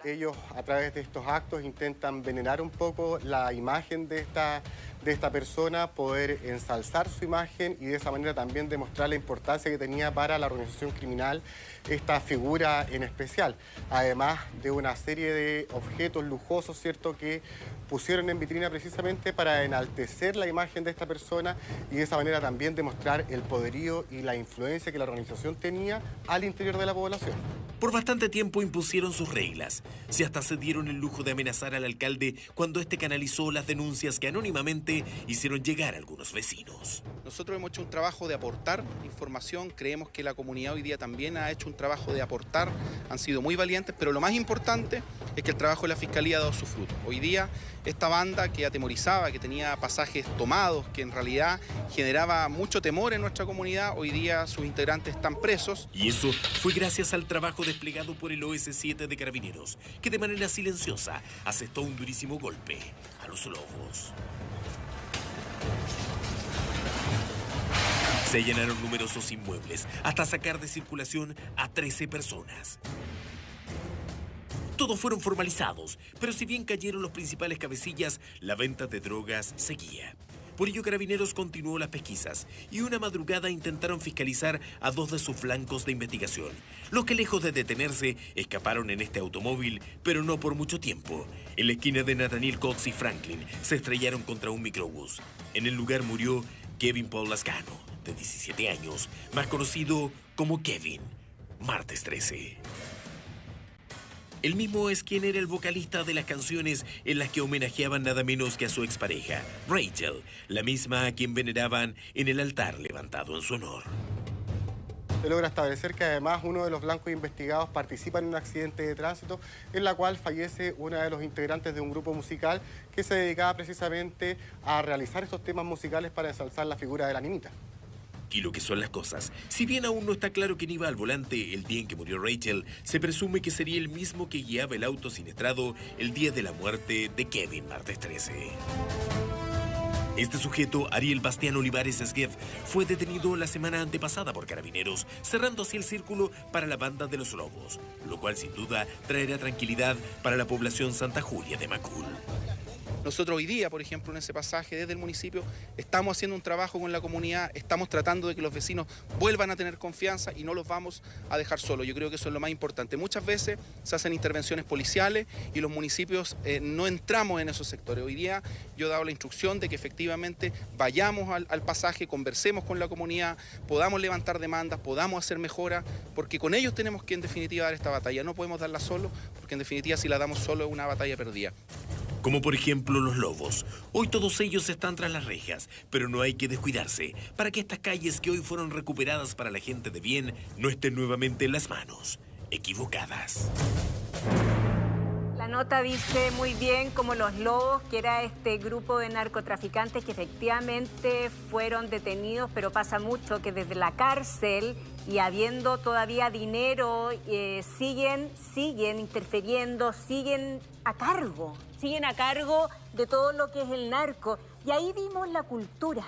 Ellos a través de estos actos intentan venerar un poco la imagen de esta, de esta persona, poder ensalzar su imagen y de esa manera también demostrar la importancia que tenía para la organización criminal esta figura en especial. Además de una serie de objetos lujosos, ¿cierto?, que pusieron en vitrina precisamente para enaltecer la imagen de esta persona y de esa manera también demostrar el poderío y la influencia que la organización tenía al interior de la población. Por bastante tiempo impusieron sus reglas, si hasta se dieron el lujo de amenazar al alcalde cuando este canalizó las denuncias que anónimamente hicieron llegar a algunos vecinos. Nosotros hemos hecho un trabajo de aportar información, creemos que la comunidad hoy día también ha hecho un trabajo de aportar, han sido muy valientes, pero lo más importante es que el trabajo de la Fiscalía ha dado su fruto. Hoy día esta banda que atemorizaba, que tenía pasajes tomados, que en realidad generaba mucho temor en nuestra comunidad, hoy día sus integrantes están presos. Y eso fue gracias al trabajo desplegado por el OS-7 de Carabineros, que de manera silenciosa aceptó un durísimo golpe a los lobos. Se llenaron numerosos inmuebles hasta sacar de circulación a 13 personas todos fueron formalizados, pero si bien cayeron los principales cabecillas, la venta de drogas seguía. Por ello, Carabineros continuó las pesquisas y una madrugada intentaron fiscalizar a dos de sus flancos de investigación, los que lejos de detenerse escaparon en este automóvil, pero no por mucho tiempo. En la esquina de Nathaniel Cox y Franklin se estrellaron contra un microbús. En el lugar murió Kevin Paul Lascano, de 17 años, más conocido como Kevin. Martes 13. El mismo es quien era el vocalista de las canciones en las que homenajeaban nada menos que a su expareja, Rachel, la misma a quien veneraban en el altar levantado en su honor. Se logra establecer que además uno de los blancos investigados participa en un accidente de tránsito en la cual fallece una de los integrantes de un grupo musical que se dedicaba precisamente a realizar estos temas musicales para ensalzar la figura de la nimita. Y lo que son las cosas. Si bien aún no está claro quién iba al volante el día en que murió Rachel, se presume que sería el mismo que guiaba el auto siniestrado el día de la muerte de Kevin martes 13. Este sujeto, Ariel Bastián Olivares Esguev, fue detenido la semana antepasada por carabineros, cerrando así el círculo para la banda de los lobos, lo cual sin duda traerá tranquilidad para la población Santa Julia de Macul. Nosotros hoy día, por ejemplo, en ese pasaje desde el municipio, estamos haciendo un trabajo con la comunidad, estamos tratando de que los vecinos vuelvan a tener confianza y no los vamos a dejar solos. Yo creo que eso es lo más importante. Muchas veces se hacen intervenciones policiales y los municipios eh, no entramos en esos sectores. Hoy día yo he dado la instrucción de que efectivamente vayamos al, pasaje, conversemos con la comunidad, podamos levantar demandas, podamos hacer mejoras, porque con ellos tenemos que en definitiva dar esta batalla. No podemos darla solo, porque en definitiva si la damos solo es una batalla perdida como por ejemplo los lobos. Hoy todos ellos están tras las rejas, pero no hay que descuidarse para que estas calles que hoy fueron recuperadas para la gente de bien no estén nuevamente en las manos equivocadas. La nota dice muy bien como los lobos, que era este grupo de narcotraficantes que efectivamente fueron detenidos, pero pasa mucho que desde la cárcel y habiendo todavía dinero, eh, siguen, siguen interfiriendo, siguen a cargo, siguen a cargo de todo lo que es el narco. Y ahí vimos la cultura,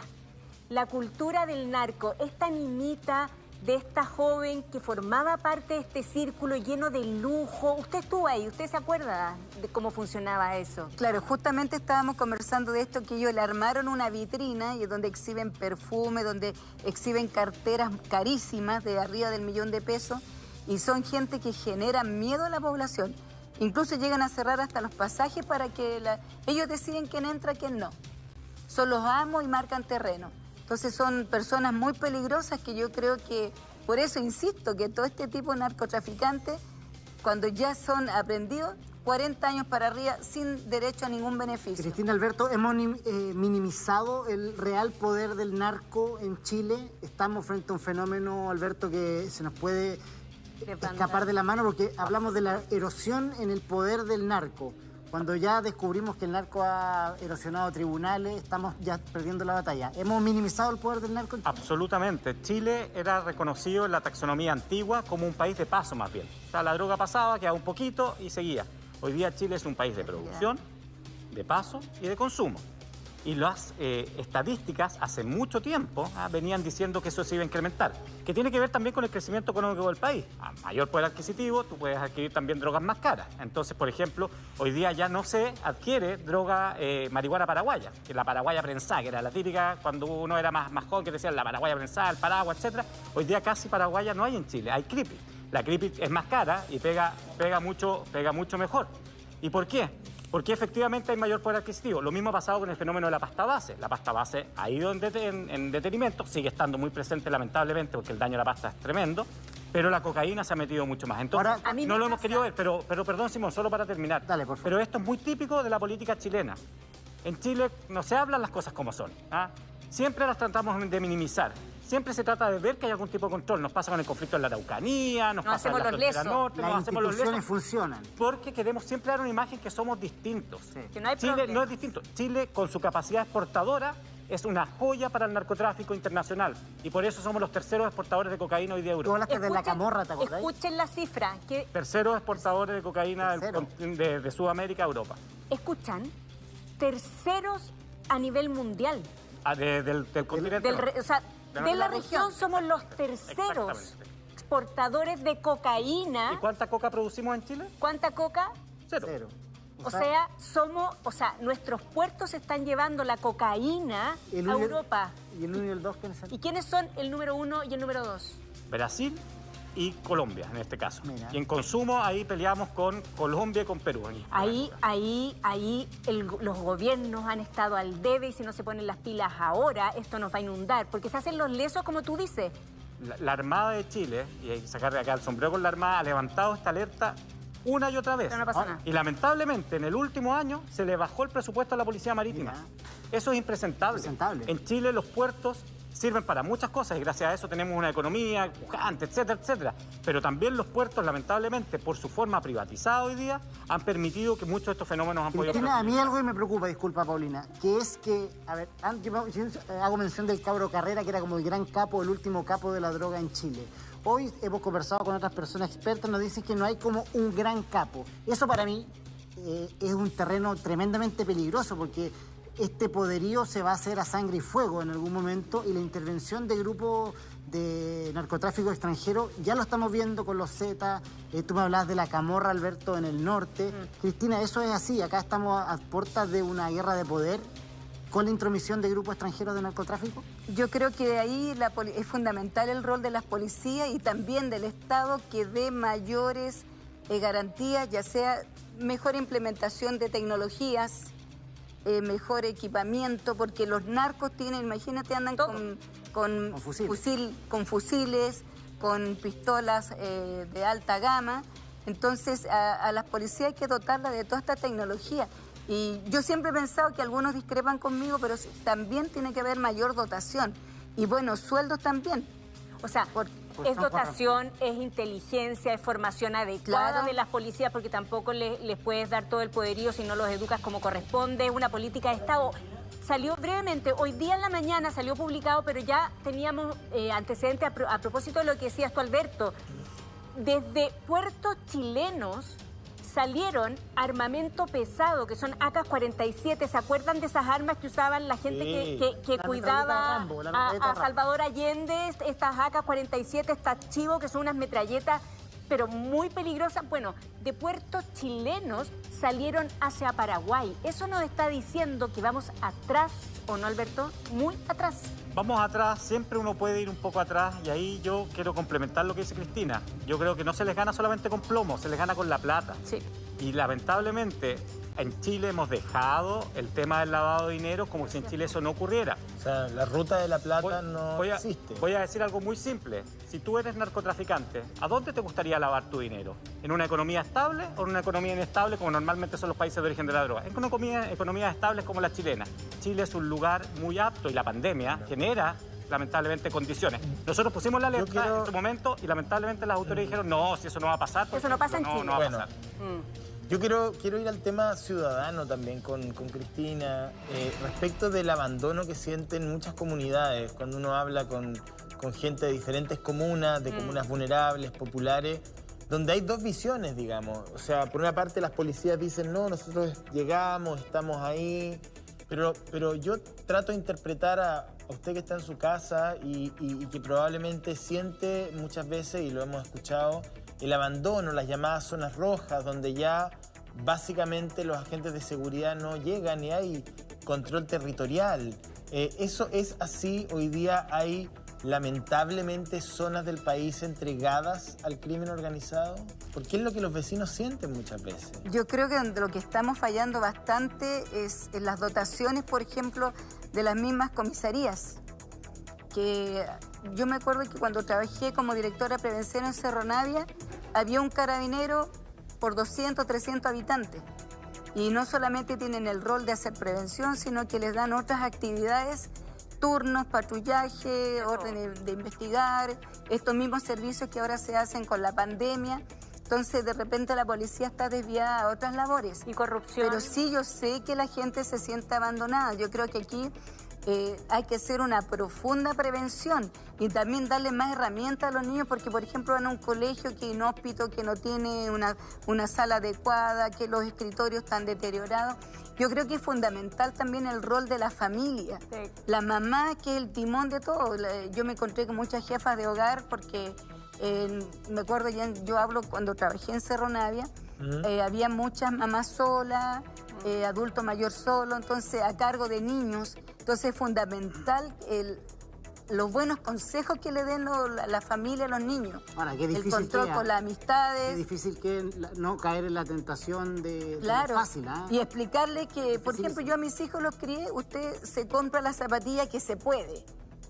la cultura del narco, esta nimita de esta joven que formaba parte de este círculo lleno de lujo. Usted estuvo ahí, ¿usted se acuerda de cómo funcionaba eso? Claro, justamente estábamos conversando de esto, que ellos le armaron una vitrina y donde exhiben perfume, donde exhiben carteras carísimas de arriba del millón de pesos y son gente que genera miedo a la población. Incluso llegan a cerrar hasta los pasajes para que ellos deciden quién entra, quién no. Son los amos y marcan terreno. Entonces son personas muy peligrosas que yo creo que, por eso insisto, que todo este tipo de narcotraficantes, cuando ya son aprendidos, 40 años para arriba sin derecho a ningún beneficio. Cristina Alberto, hemos eh, minimizado el real poder del narco en Chile. Estamos frente a un fenómeno, Alberto, que se nos puede escapar de la mano porque hablamos de la erosión en el poder del narco. Cuando ya descubrimos que el narco ha erosionado tribunales, estamos ya perdiendo la batalla. ¿Hemos minimizado el poder del narco? Absolutamente. Chile era reconocido en la taxonomía antigua como un país de paso más bien. O sea, la droga pasaba, quedaba un poquito y seguía. Hoy día Chile es un país de producción, de paso y de consumo y las eh, estadísticas hace mucho tiempo ah, venían diciendo que eso se iba a incrementar, que tiene que ver también con el crecimiento económico del país. A mayor poder adquisitivo, tú puedes adquirir también drogas más caras. Entonces, por ejemplo, hoy día ya no se adquiere droga eh, marihuana paraguaya, que la paraguaya prensada, que era la típica cuando uno era más, más joven, que decían la paraguaya prensada, el paraguas, etc. Hoy día casi paraguaya no hay en Chile, hay creepy. La creepy es más cara y pega, pega, mucho, pega mucho mejor. ¿Y por qué? Porque efectivamente hay mayor poder adquisitivo. Lo mismo ha pasado con el fenómeno de la pasta base. La pasta base ha ido en, detenimiento, sigue estando muy presente lamentablemente porque el daño a la pasta es tremendo, pero la cocaína se ha metido mucho más. Entonces, no lo hemos querido ver, pero, pero perdón Simón, solo para terminar. Dale, por favor. Pero esto es muy típico de la política chilena. En Chile no se hablan las cosas como son. ¿ah? Siempre las tratamos de minimizar siempre se trata de ver que hay algún tipo de control. Nos pasa con el conflicto en la Araucanía, nos pasa en la frontera norte, Las nos hacemos los lesos. funcionan. Porque queremos siempre dar una imagen que somos distintos. Que no hay Chile no es distinto. Chile, con su capacidad exportadora, es una joya para el narcotráfico internacional. Y por eso somos los terceros exportadores de cocaína hoy de Europa. Tú hablaste de la camorra, ¿te acordás? Escuchen la cifra. Que... Terceros exportadores de cocaína de, de, Sudamérica a Europa. Escuchan, terceros a nivel mundial. Ah, del, continente. o sea, de la región somos los terceros exportadores de cocaína. ¿Y cuánta coca producimos en Chile? ¿Cuánta coca? Cero. O sea, somos, o sea, nuestros puertos están llevando la cocaína El a Europa. ¿Y el 1 y el 2 quiénes son? ¿Y quiénes son el número uno y el número dos? Brasil y Colombia, en este caso. Mira. Y en consumo, ahí peleamos con Colombia y con Perú. Ahí, ahí, ahí el- los gobiernos han estado al debe y si no se ponen las pilas ahora, esto nos va a inundar. Porque se hacen los lesos, como tú dices. La, la Armada de Chile, y hay que sacarle acá el sombrero con la Armada, ha levantado esta alerta una y otra vez. No pasa nada. Y lamentablemente, en el último año, se le bajó el presupuesto a la Policía Marítima. Eso es impresentable. Impresentable. En Chile, los puertos sirven para muchas cosas y gracias a eso tenemos una economía pujante, etcétera, etcétera. Pero también los puertos, lamentablemente, por su forma privatizada hoy día, han permitido que muchos de estos fenómenos han podido... A mí algo que me preocupa, disculpa Paulina, que es que, a ver, hago mención del cabro Carrera, que era como el gran capo, el último capo de la droga en Chile. Hoy hemos conversado con otras personas expertas, nos dicen que no hay como un gran capo. Eso para mí eh, es un terreno tremendamente peligroso porque este poderío se va a hacer a sangre y fuego en algún momento y la intervención de grupos de narcotráfico extranjero ya lo estamos viendo con los Z. eh, tú me hablabas de la camorra, Alberto, en el norte. Cristina, eso es así. Acá estamos a puertas de una guerra de poder con la intromisión de grupos extranjeros de narcotráfico. Yo creo que de ahí la poli- es fundamental el rol de las policías y también del Estado que dé mayores eh, garantías, ya sea mejor implementación de tecnologías, eh, mejor equipamiento, porque los narcos tienen, imagínate, andan con, con, Con fusiles. fusil- con fusiles, con pistolas eh, de alta gama. Entonces, a, a las policías hay que dotarlas de toda esta tecnología. Y yo siempre he pensado que algunos discrepan conmigo, pero también tiene que haber mayor dotación. Y bueno, sueldos también. O sea, Pues es dotación, es inteligencia, es formación adecuada Claro. de las policías, porque tampoco le- les puedes dar todo el poderío si no los educas como corresponde. Es una política de Estado. Salió brevemente, hoy día en la mañana salió publicado, pero ya teníamos eh, antecedentes a, pro- a propósito de lo que decías tú, Alberto. Desde puertos chilenos salieron armamento pesado, que son AK-47. ¿Se acuerdan de esas armas que usaban la gente que, Sí. que- que La cuidaba Rambo, a-. Salvador Allende, est- estas AK-47, estas Chivo, que son unas metralletas, pero muy peligrosas. Bueno, de puertos chilenos salieron hacia Paraguay. Eso nos está diciendo que vamos atrás, ¿o no, Alberto? Muy atrás. Vamos atrás, siempre uno puede ir un poco atrás y ahí yo quiero complementar lo que dice Cristina. Yo creo que no se les gana solamente con plomo, se les gana con la plata. Sí. Y lamentablemente en Chile hemos dejado el tema del lavado de dinero como si en Chile eso no ocurriera. O sea, la ruta de la plata Voy, no voy a, existe. voy a decir algo muy simple. Si tú eres narcotraficante, ¿a dónde te gustaría lavar tu dinero? ¿En una economía estable o en una economía inestable como normalmente son los países de origen de la droga? En una economía, economías estables como la chilena. Chile es un lugar muy apto y la pandemia genera lamentablemente condiciones. Nosotros pusimos la alerta quiero- en su momento y lamentablemente las autoridades dijeron no, si eso no va a pasar. Eso no pasa en no, Chile. No va a pasar. Mm. Yo quiero, quiero ir al tema ciudadano también con, con Cristina, eh, respecto del abandono que sienten muchas comunidades cuando uno habla con, con gente de diferentes comunas, de comunas vulnerables, populares, donde hay dos visiones, digamos. O sea, por una parte las policías dicen, no, nosotros llegamos, estamos ahí, pero, pero yo trato de interpretar a, a usted que está en su casa y, y- y que probablemente siente muchas veces, y lo hemos escuchado, el abandono, las llamadas zonas rojas, donde ya básicamente los agentes de seguridad no llegan y hay control territorial. Eh, ¿Eso es así? Hoy día hay lamentablemente zonas del país entregadas al crimen organizado, porque es lo que los vecinos sienten muchas veces. Yo creo que lo que estamos fallando bastante es en las dotaciones, por ejemplo, de las mismas comisarías. Que yo me acuerdo que cuando trabajé como directora de prevención en Cerro Navia, había un carabinero por 200, 300 habitantes. Y no solamente tienen el rol de hacer prevención, sino que les dan otras actividades, turnos, patrullaje, órdenes de investigar, estos mismos servicios que ahora se hacen con la pandemia. Entonces, de repente la policía está desviada a otras labores. Y corrupción. Pero sí, yo sé que la gente se siente abandonada. Yo creo que aquí eh, hay que hacer una profunda prevención y también darle más herramientas a los niños, porque, por ejemplo, van a un colegio que es inhóspito, que no tiene una, una sala adecuada, que los escritorios están deteriorados. Yo creo que es fundamental también el rol de la familia. Sí. La mamá, que es el timón de todo. Yo me encontré con muchas jefas de hogar porque En- me acuerdo, ya, yo hablo cuando trabajé en Cerro Navia, eh, había muchas mamás solas, eh, adulto mayor solo, entonces a cargo de niños. Entonces es fundamental el- los buenos consejos que le den lo- la, la familia a los niños. Ahora, qué el difícil control que- con las Es amistades. difícil que no caer en la tentación de, de lo Claro, fácil, ¿ah? y explicarle que, por ejemplo, yo a mis hijos los crié, usted se compra la zapatilla que se puede,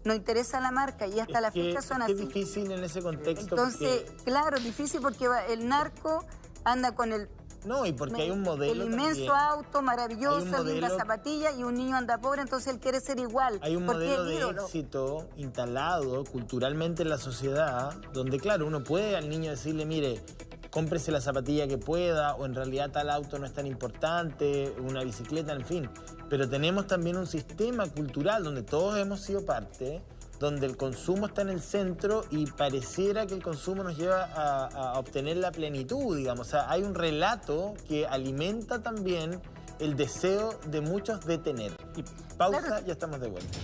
no interesa la marca y hasta Es la que- fecha son así. Es difícil en ese contexto. Entonces, porque- claro, difícil porque va- el narco anda con el No, y porque hay un modelo el inmenso también. auto maravilloso, linda zapatilla y un niño anda pobre, entonces él quiere ser igual. Hay un modelo de ídolo. éxito instalado culturalmente en la sociedad, donde claro, uno puede al niño decirle, mire, cómprese la zapatilla que pueda, o en realidad tal auto no es tan importante, una bicicleta, en fin. Pero tenemos también un sistema cultural donde todos hemos sido parte, donde el consumo está en el centro y pareciera que el consumo nos lleva a, a obtener la plenitud, digamos. O sea, hay un relato que alimenta también el deseo de muchos de tener. Y pausa, Claro. ya estamos de vuelta.